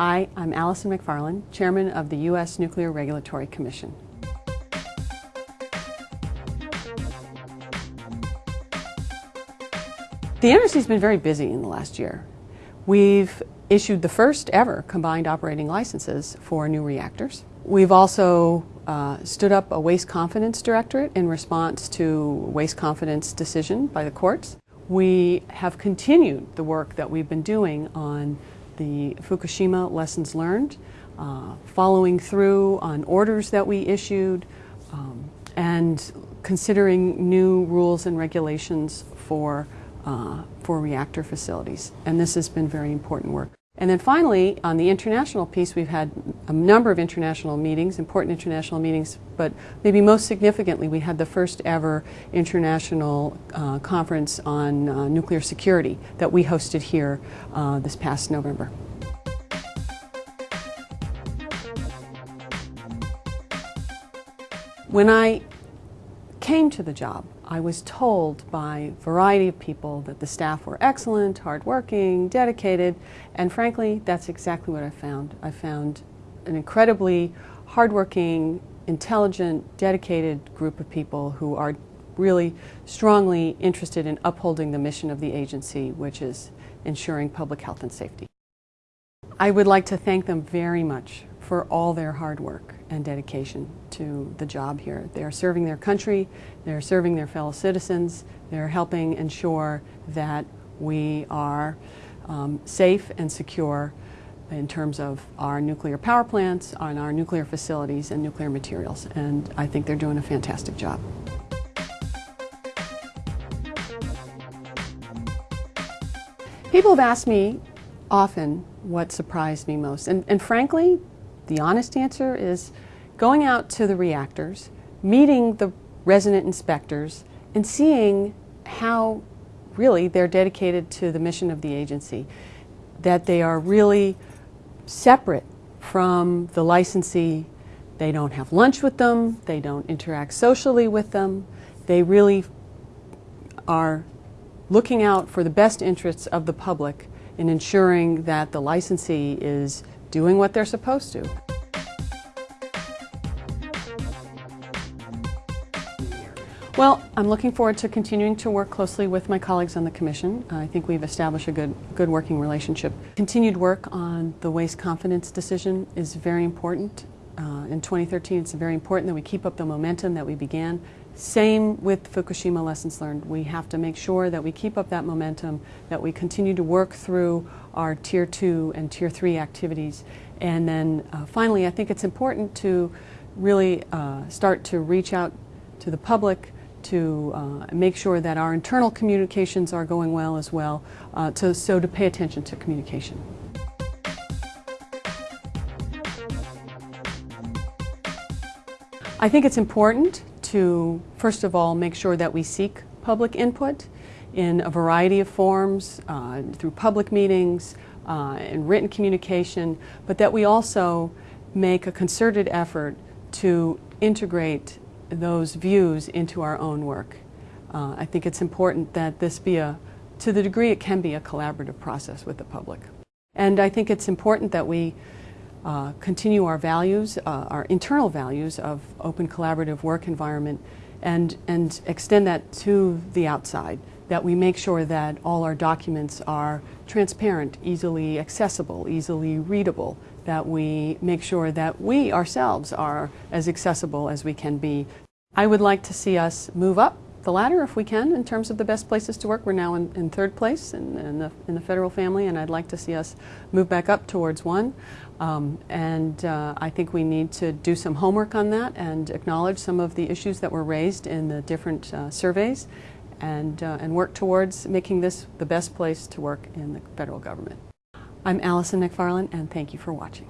Hi, I'm Allison Macfarlane, Chairman of the U.S. Nuclear Regulatory Commission. The NRC has been very busy in the last year. We've issued the first ever combined operating licenses for new reactors. We've also uh, stood up a waste confidence directorate in response to waste confidence decision by the courts. We have continued the work that we've been doing on the Fukushima lessons learned, uh, following through on orders that we issued, um, and considering new rules and regulations for, uh, for reactor facilities. And this has been very important work. And then finally, on the international piece, we've had a number of international meetings, important international meetings, but maybe most significantly, we had the first ever international uh, conference on uh, nuclear security that we hosted here uh, this past November. When I came to the job, I was told by a variety of people that the staff were excellent, hardworking, dedicated, and frankly, that's exactly what I found. I found an incredibly hardworking, intelligent, dedicated group of people who are really strongly interested in upholding the mission of the agency, which is ensuring public health and safety. I would like to thank them very much for all their hard work and dedication to the job here. They are serving their country, they're serving their fellow citizens, they're helping ensure that we are um, safe and secure in terms of our nuclear power plants, on our nuclear facilities and nuclear materials. And I think they're doing a fantastic job. People have asked me often what surprised me most. And, and frankly, the honest answer is going out to the reactors, meeting the resident inspectors, and seeing how really they're dedicated to the mission of the agency, that they are really separate from the licensee. They don't have lunch with them, they don't interact socially with them, they really are looking out for the best interests of the public in ensuring that the licensee is doing what they're supposed to. Well, I'm looking forward to continuing to work closely with my colleagues on the Commission. I think we've established a good, good working relationship. Continued work on the waste confidence decision is very important. Uh, in 2013, it's very important that we keep up the momentum that we began. Same with Fukushima lessons learned. We have to make sure that we keep up that momentum, that we continue to work through our Tier 2 and Tier 3 activities. And then uh, finally, I think it's important to really uh, start to reach out to the public, to uh, make sure that our internal communications are going well as well, uh, to, so to pay attention to communication. I think it's important to, first of all, make sure that we seek public input in a variety of forms, uh, through public meetings, uh, and written communication, but that we also make a concerted effort to integrate those views into our own work. Uh, I think it's important that this be a, to the degree it can be a collaborative process with the public. And I think it's important that we uh, continue our values, uh, our internal values of open collaborative work environment and, and extend that to the outside, that we make sure that all our documents are transparent, easily accessible, easily readable, that we make sure that we ourselves are as accessible as we can be. I would like to see us move up the ladder if we can in terms of the best places to work. We're now in, in third place in, in, the, in the federal family and I'd like to see us move back up towards one. Um, and uh, I think we need to do some homework on that and acknowledge some of the issues that were raised in the different uh, surveys and, uh, and work towards making this the best place to work in the federal government. I'm Allison Macfarlane and thank you for watching.